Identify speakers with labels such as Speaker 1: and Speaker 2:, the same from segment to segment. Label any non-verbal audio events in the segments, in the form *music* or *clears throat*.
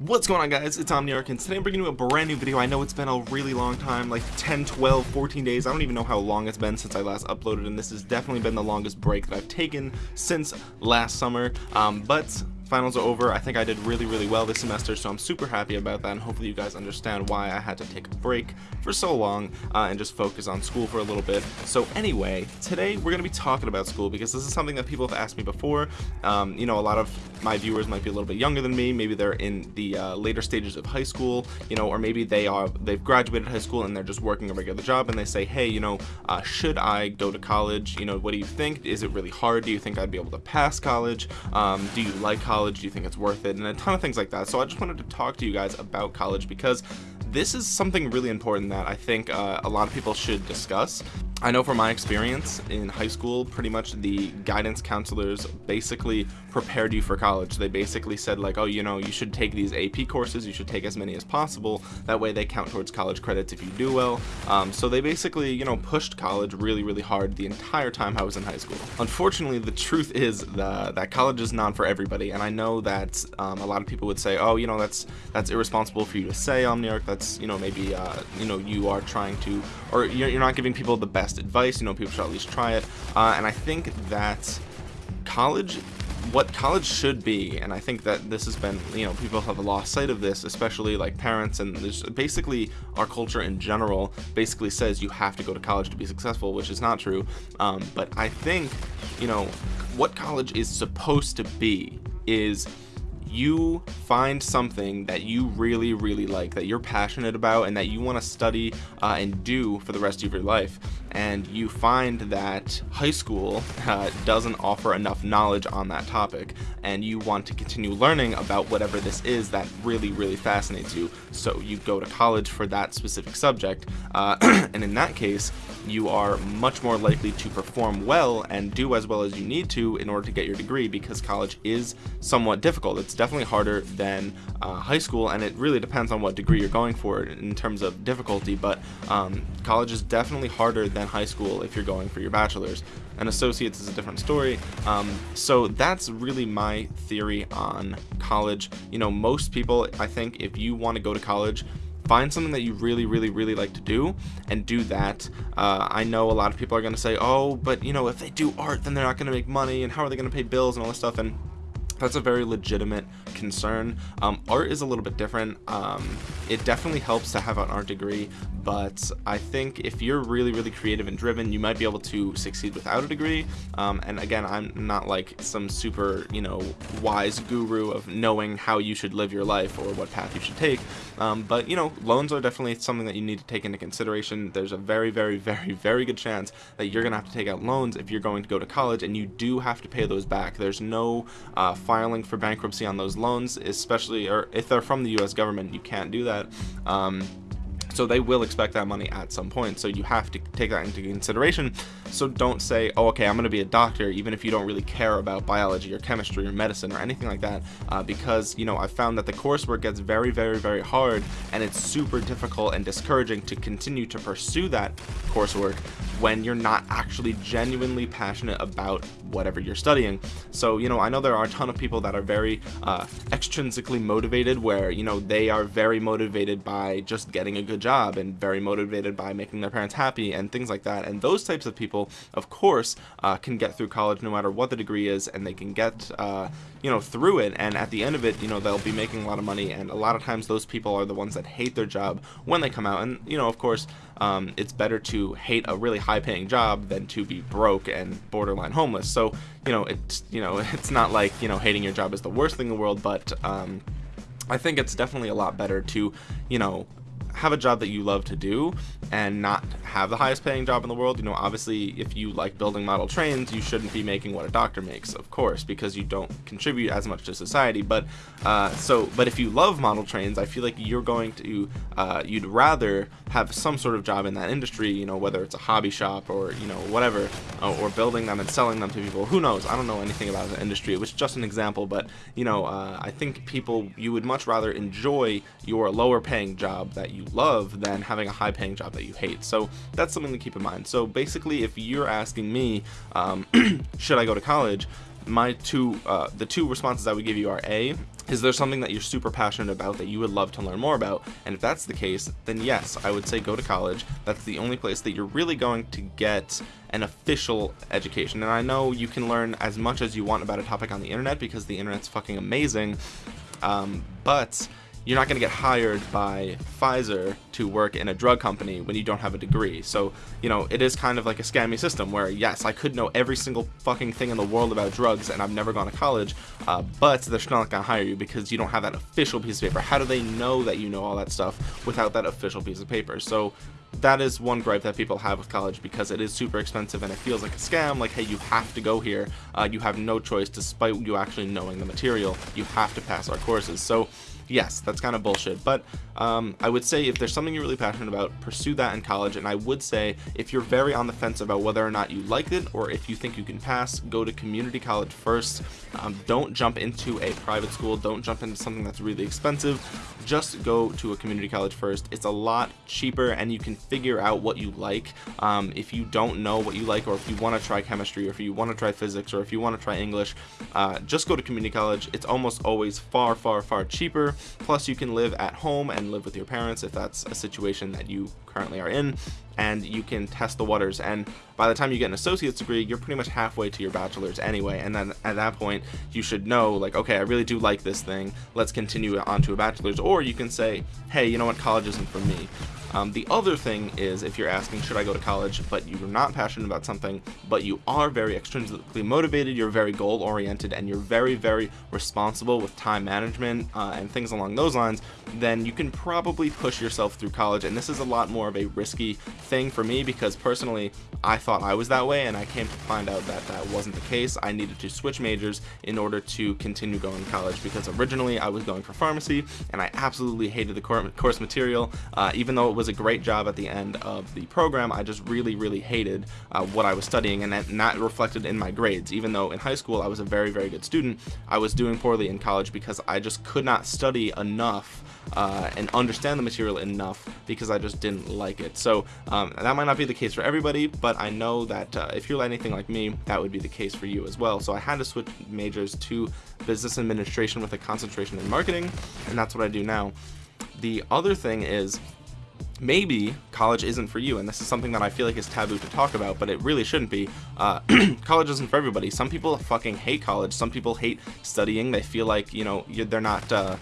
Speaker 1: what's going on guys? It's omniarch and today i'm bringing you a brand new video. I know it's been a really long time like 10 12 14 days. I don't even know how long it's been since i last uploaded and this has definitely been the longest break that i've taken since last summer. Um, but finals are over. I think I did really really well this semester so I'm super happy about that and hopefully you guys understand why I had to take a break for so long uh, and just focus on school for a little bit. So anyway today we're gonna be talking about school because this is something that people have asked me before. Um, you know a lot of my viewers might be a little bit younger than me. Maybe they're in the uh, later stages of high school you know or maybe they are they've graduated high school and they're just working a regular job and they say hey you know uh, should I go to college? You know what do you think? Is it really hard? Do you think I'd be able to pass college? Um, do you like college college do you think it's worth it? And a ton of things like that. So I just wanted to talk to you guys about college because this is something really important that I think uh, a lot of people should discuss I know from my experience in high school, pretty much the guidance counselors basically prepared you for college. They basically said like, oh, you know, you should take these AP courses, you should take as many as possible. That way they count towards college credits if you do well. Um, so they basically, you know, pushed college really, really hard the entire time I was in high school. Unfortunately, the truth is the, that college is not for everybody. And I know that um, a lot of people would say, oh, you know, that's that's irresponsible for you to say, Omniarch. That's, you know, maybe, uh, you know, you are trying to, or you're, you're not giving people the best best advice you know people should at least try it. Uh, and I think that college what college should be and I think that this has been you know people have lost sight of this especially like parents and there's basically our culture in general basically says you have to go to college to be successful which is not true. Um, but I think you know what college is supposed to be is you find something that you really really like that you're passionate about and that you want to study uh, and do for the rest of your life and you find that high school uh, doesn't offer enough knowledge on that topic and you want to continue learning about whatever this is that really really fascinates you. So you go to college for that specific subject uh, *clears throat* and in that case you are much more likely to perform well and do as well as you need to in order to get your degree because college is somewhat difficult. It's definitely harder than uh, high school and it really depends on what degree you're going for in terms of difficulty but um, college is definitely harder than high school if you're going for your bachelor's. And associates is a different story. Um, so that's really my theory on college. You know most people I think if you want to go to college find something that you really really really like to do and do that. Uh, I know a lot of people are gonna say oh but you know if they do art then they're not gonna make money and how are they gonna pay bills and all this stuff? And that's a very legitimate concern. Um, art is a little bit different. Um, it definitely helps to have an art degree but I think if you're really really creative and driven you might be able to succeed without a degree. Um, and again I'm not like some super you know wise guru of knowing how you should live your life or what path you should take. Um, but you know loans are definitely something that you need to take into consideration. There's a very very very very good chance that you're gonna have to take out loans if you're going to go to college and you do have to pay those back. There's no uh, filing for bankruptcy on those loans especially or if they're from the US government you can't do that. Um, so they will expect that money at some point. So you have to take that into consideration. So don't say oh okay I'm gonna be a doctor even if you don't really care about biology or chemistry or medicine or anything like that. Uh, because you know I found that the coursework gets very very very hard and it's super difficult and discouraging to continue to pursue that coursework when you're not actually genuinely passionate about whatever you're studying. So you know I know there are a ton of people that are very uh, extrinsically motivated where you know they are very motivated by just getting a good job and very motivated by making their parents happy and things like that. And those types of people of course uh, can get through college no matter what the degree is and they can get uh, you know through it. And at the end of it you know they'll be making a lot of money. And a lot of times those people are the ones that hate their job when they come out. And you know of course um, it's better to hate a really high paying job than to be broke and borderline homeless. So you know it's you know *laughs* it's not like you know hating your job is the worst thing in the world but um, I think it's definitely a lot better to you know have a job that you love to do and not have the highest paying job in the world you know obviously if you like building model trains you shouldn't be making what a doctor makes of course because you don't contribute as much to society. But uh, so but if you love model trains I feel like you're going to uh, you'd rather have some sort of job in that industry you know whether it's a hobby shop or you know whatever uh, or building them and selling them to people. Who knows? I don't know anything about the industry. It was just an example but you know uh, I think people you would much rather enjoy your lower paying job that you you love than having a high paying job that you hate. So that's something to keep in mind. So basically if you're asking me um, *clears throat* should I go to college my two uh, the two responses I would give you are a is there something that you're super passionate about that you would love to learn more about? And if that's the case then yes I would say go to college. That's the only place that you're really going to get an official education. And I know you can learn as much as you want about a topic on the internet because the internet's fucking amazing. Um, but you're not going to get hired by Pfizer to work in a drug company when you don't have a degree. So, you know, it is kind of like a scammy system where, yes, I could know every single fucking thing in the world about drugs and I've never gone to college, uh, but they're still not going to hire you because you don't have that official piece of paper. How do they know that you know all that stuff without that official piece of paper? So, that is one gripe that people have with college because it is super expensive and it feels like a scam like hey you have to go here uh, you have no choice despite you actually knowing the material you have to pass our courses so yes, that's kind of bullshit. But um, I would say if there's something you're really passionate about, pursue that in college. And I would say if you're very on the fence about whether or not you like it or if you think you can pass, go to community college first. Um, don't jump into a private school. Don't jump into something that's really expensive. Just go to a community college first. It's a lot cheaper and you can figure out what you like. Um, if you don't know what you like or if you want to try chemistry or if you want to try physics or if you want to try English, uh, just go to community college. It's almost always far, far, far cheaper plus you can live at home and live with your parents if that's a situation that you currently are in and you can test the waters. And by the time you get an associate's degree you're pretty much halfway to your bachelor's anyway. And then at that point you should know like okay I really do like this thing. Let's continue on to a bachelor's. Or you can say hey you know what? College isn't for me um, the other thing is if you're asking should I go to college but you're not passionate about something but you are very extrinsically motivated you're very goal oriented and you're very very responsible with time management uh, and things along those lines then you can probably push yourself through college. And this is a lot more of a risky thing for me because personally I thought I was that way and I came to find out that that wasn't the case. I needed to switch majors in order to continue going to college because originally I was going for pharmacy and I absolutely hated the course material. Uh, even though it was a great job at the end of the program I just really really hated uh, what I was studying and that, that reflected in my grades. Even though in high school I was a very very good student I was doing poorly in college because I just could not study enough uh, and understand the material enough because I just didn't like it. So um, that might not be the case for everybody, but I know that uh, if you're anything like me, that would be the case for you as well. So I had to switch majors to business administration with a concentration in marketing, and that's what I do now. The other thing is maybe college isn't for you and this is something that I feel like is taboo to talk about but it really shouldn't be. Uh, *clears throat* college isn't for everybody. Some people fucking hate college. Some people hate studying. They feel like you know they're not uh,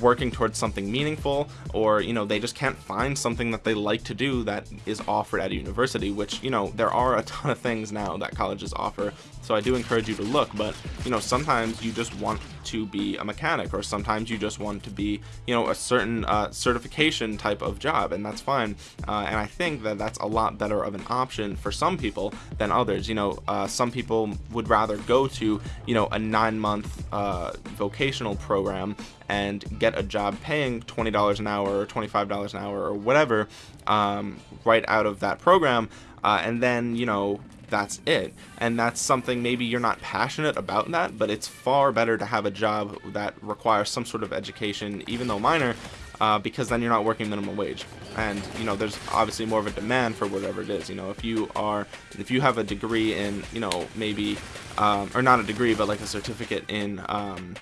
Speaker 1: working towards something meaningful or you know they just can't find something that they like to do that is offered at a university which you know there are a ton of things now that colleges offer so I do encourage you to look but you know sometimes you just want to be a mechanic or sometimes you just want to be you know a certain uh, certification type of job and that's fine. Uh, and I think that that's a lot better of an option for some people than others. You know uh, some people would rather go to you know a nine month uh, vocational program and get a job paying $20 an hour or $25 an hour or whatever um, right out of that program uh, and then you know that's it. And that's something maybe you're not passionate about that but it's far better to have a job that requires some sort of education even though minor uh, because then you're not working minimum wage. And you know there's obviously more of a demand for whatever it is. You know if you are if you have a degree in you know maybe um, or not a degree but like a certificate in um,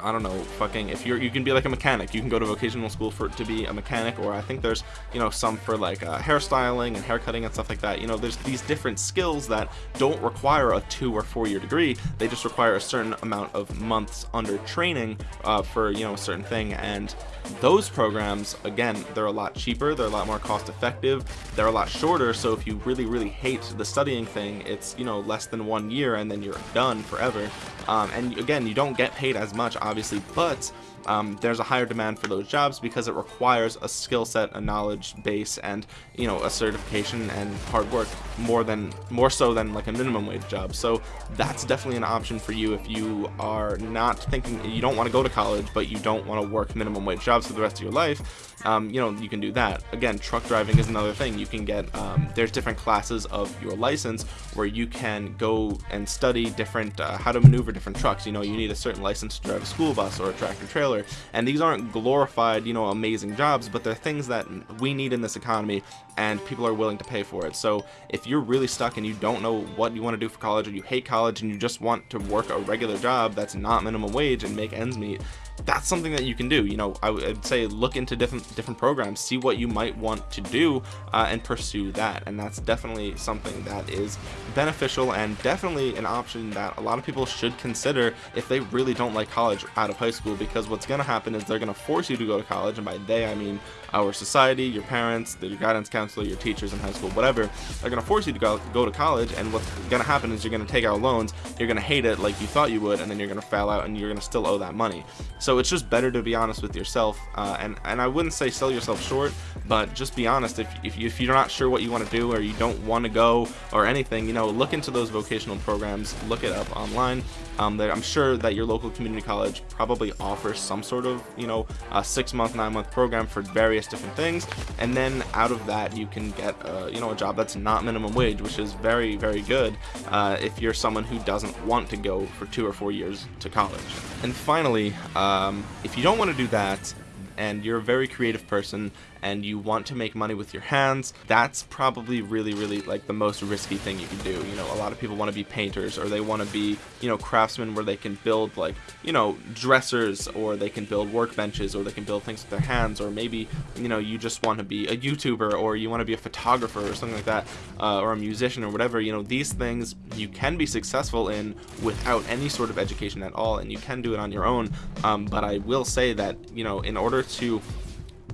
Speaker 1: I don't know, fucking, if you're, you can be like a mechanic, you can go to vocational school for to be a mechanic, or I think there's, you know, some for like uh, hairstyling and haircutting and stuff like that. You know, there's these different skills that don't require a two or four year degree. They just require a certain amount of months under training uh, for, you know, a certain thing. And those programs, again, they're a lot cheaper, they're a lot more cost effective, they're a lot shorter. So if you really, really hate the studying thing, it's, you know, less than one year and then you're done forever. Um, and again, you don't get paid as much, obviously, but um, there's a higher demand for those jobs because it requires a skill set, a knowledge base, and you know a certification and hard work more than more so than like a minimum wage job. So that's definitely an option for you if you are not thinking you don't want to go to college, but you don't want to work minimum wage jobs for the rest of your life. Um, you know you can do that. Again, truck driving is another thing. You can get um, there's different classes of your license where you can go and study different uh, how to maneuver different trucks. You know you need a certain license to drive a school bus or a tractor trailer and these aren't glorified you know amazing jobs but they're things that we need in this economy and people are willing to pay for it. So if you're really stuck and you don't know what you want to do for college or you hate college and you just want to work a regular job that's not minimum wage and make ends meet that's something that you can do. You know I would say look into different different programs see what you might want to do uh, and pursue that. And that's definitely something that is beneficial and definitely an option that a lot of people should consider if they really don't like college out of high school because what's going to happen is they're going to force you to go to college. And by they I mean our society your parents your guidance counselor your teachers in high school whatever are going to force you to go, go to college. And what's going to happen is you're going to take out loans you're going to hate it like you thought you would and then you're going to fail out and you're going to still owe that money so it's just better to be honest with yourself uh, and and I wouldn't say sell yourself short but just be honest. If, if, you, if you're not sure what you want to do or you don't want to go or anything you know look into those vocational programs look it up online. Um, I'm sure that your local community college probably offers some sort of you know a six month nine month program for various different things and then out of that you can get uh, you know a job that's not minimum wage which is very very good uh, if you're someone who doesn't want to go for two or four years to college. And finally um, if you don't want to do that and you're a very creative person and you want to make money with your hands that's probably really really like the most risky thing you can do. You know a lot of people want to be painters or they want to be you know craftsmen where they can build like you know dressers or they can build workbenches or they can build things with their hands or maybe you know you just want to be a youtuber or you want to be a photographer or something like that uh, or a musician or whatever. You know these things you can be successful in without any sort of education at all and you can do it on your own. Um, but I will say that you know in order to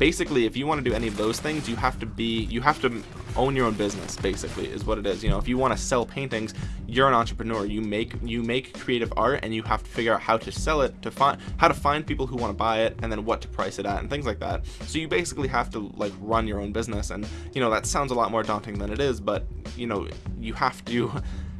Speaker 1: basically if you want to do any of those things you have to be you have to own your own business basically is what it is you know? If you want to sell paintings you're an entrepreneur. You make you make creative art and you have to figure out how to sell it to find how to find people who want to buy it and then what to price it at and things like that. So you basically have to like run your own business and you know that sounds a lot more daunting than it is but you know you have to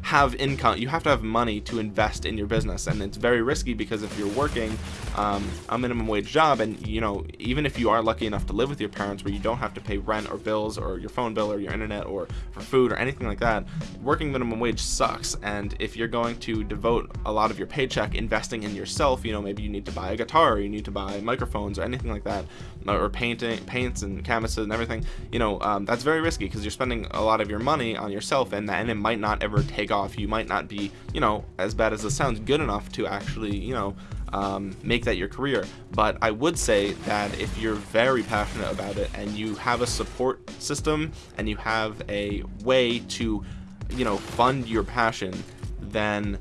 Speaker 1: have income you have to have money to invest in your business and it's very risky because if you're working um, a minimum wage job and you know even if you are lucky enough to live with your parents where you don't have to pay rent or bills or your phone bill or your internet or for food or anything like that working minimum wage sucks. And if you're going to devote a lot of your paycheck investing in yourself you know maybe you need to buy a guitar or you need to buy microphones or anything like that or painting paints and canvases and everything you know um, that's very risky because you're spending a lot of your money on yourself and, and it might not ever take off you might not be you know as bad as it sounds good enough to actually you know um, make that your career. But I would say that if you're very passionate about it and you have a support system and you have a way to you know fund your passion then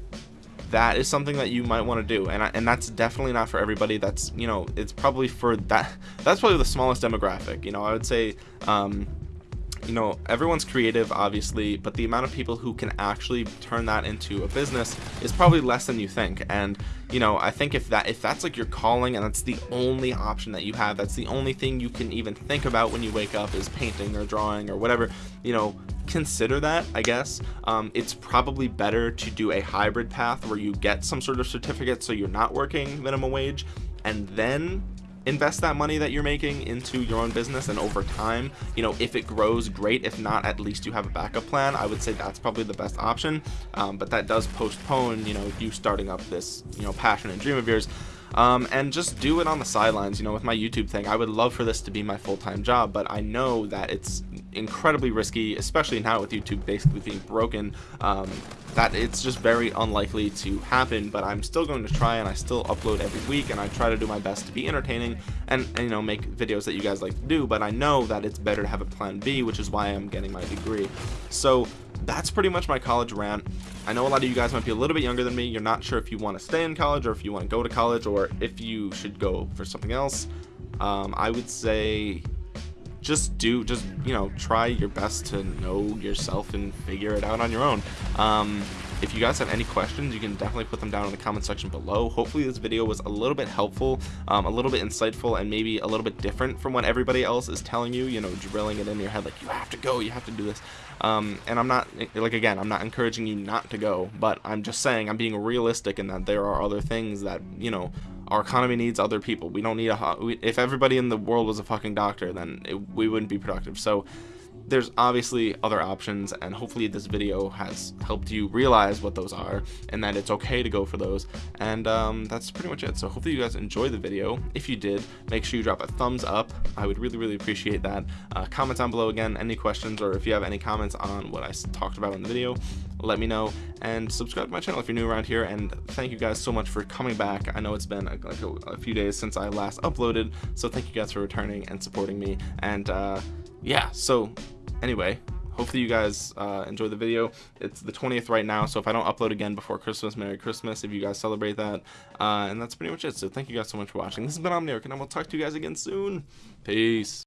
Speaker 1: that is something that you might want to do. And I, and that's definitely not for everybody. That's you know it's probably for that *laughs* that's probably the smallest demographic. You know I would say um, you know everyone's creative obviously but the amount of people who can actually turn that into a business is probably less than you think. And you know I think if that if that's like your calling and that's the only option that you have that's the only thing you can even think about when you wake up is painting or drawing or whatever you know consider that I guess. Um, it's probably better to do a hybrid path where you get some sort of certificate so you're not working minimum wage and then invest that money that you're making into your own business and over time you know if it grows great. If not at least you have a backup plan. I would say that's probably the best option. Um, but that does postpone you know you starting up this you know passion and dream of yours um, and just do it on the sidelines you know with my YouTube thing. I would love for this to be my full-time job but I know that it's incredibly risky especially now with YouTube basically being broken um, that it's just very unlikely to happen but I'm still going to try and I still upload every week and I try to do my best to be entertaining and, and, you know make videos that you guys like to do but I know that it's better to have a plan B which is why I'm getting my degree. So that's pretty much my college rant I know a lot of you guys might be a little bit younger than me. You're not sure if you want to stay in college or if you want to go to college or if you should go for something else. Um, I would say just do just you know try your best to know yourself and figure it out on your own. Um, if you guys have any questions you can definitely put them down in the comment section below. Hopefully this video was a little bit helpful um, a little bit insightful and maybe a little bit different from what everybody else is telling you you know drilling it in your head like you have to go you have to do this. Um, and I'm not like again I'm not encouraging you not to go but I'm just saying I'm being realistic in that there are other things that you know our economy needs other people. We don't need a if everybody in the world was a fucking doctor then it, we wouldn't be productive. So there's obviously other options and hopefully this video has helped you realize what those are and that it's okay to go for those. And um, that's pretty much it. So hopefully you guys enjoyed the video. If you did make sure you drop a thumbs up. I would really really appreciate that. Uh, comment down below again any questions or if you have any comments on what I talked about in the video let me know. And subscribe to my channel if you're new around here and thank you guys so much for coming back. I know it's been like a, a few days since I last uploaded so thank you guys for returning and supporting me. And uh, yeah so anyway hopefully you guys uh, enjoy the video. It's the 20th right now so if I don't upload again before Christmas Merry Christmas if you guys celebrate that. Uh, and that's pretty much it. So thank you guys so much for watching. This has been Omniarch and I will talk to you guys again soon. Peace